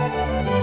Música